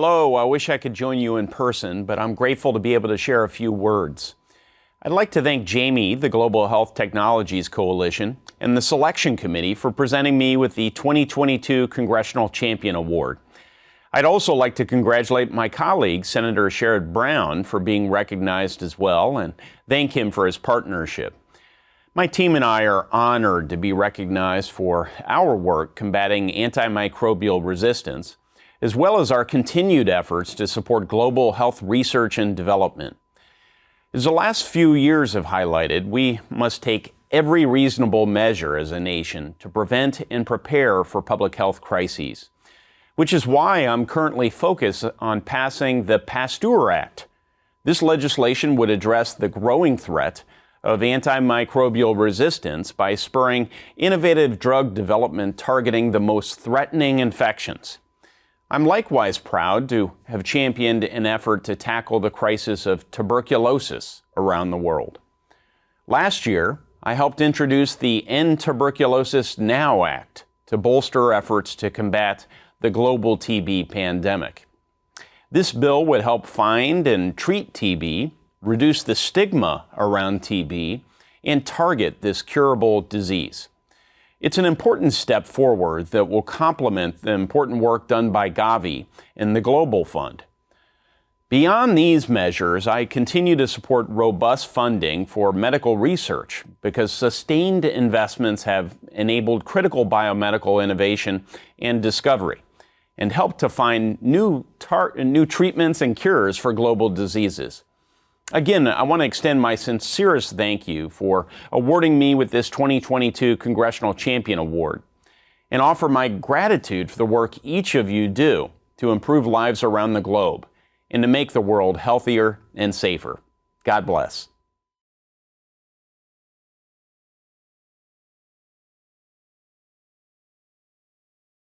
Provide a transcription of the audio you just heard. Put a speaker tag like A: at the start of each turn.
A: Hello, I wish I could join you in person, but I'm grateful to be able to share a few words. I'd like to thank Jamie, the Global Health Technologies Coalition, and the Selection Committee for presenting me with the 2022 Congressional Champion Award. I'd also like to congratulate my colleague, Senator Sherrod Brown, for being recognized as well, and thank him for his partnership. My team and I are honored to be recognized for our work combating antimicrobial resistance, as well as our continued efforts to support global health research and development. As the last few years have highlighted, we must take every reasonable measure as a nation to prevent and prepare for public health crises, which is why I'm currently focused on passing the Pasteur Act. This legislation would address the growing threat of antimicrobial resistance by spurring innovative drug development targeting the most threatening infections. I'm likewise proud to have championed an effort to tackle the crisis of tuberculosis around the world. Last year, I helped introduce the End Tuberculosis Now Act to bolster efforts to combat the global TB pandemic. This bill would help find and treat TB reduce the stigma around TB, and target this curable disease. It's an important step forward that will complement the important work done by Gavi and the Global Fund. Beyond these measures, I continue to support robust funding for medical research because sustained investments have enabled critical biomedical innovation and discovery and helped to find new, new treatments and cures for global diseases. Again, I want to extend my sincerest thank you for awarding me with this 2022 Congressional Champion Award and offer my gratitude for the work each of you do to improve lives around the globe and to make the world healthier and safer. God bless.